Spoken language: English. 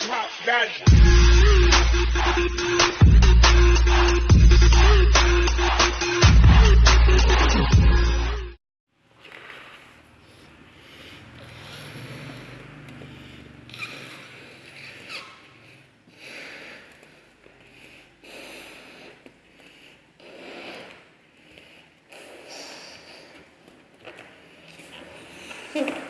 top value. Hmm.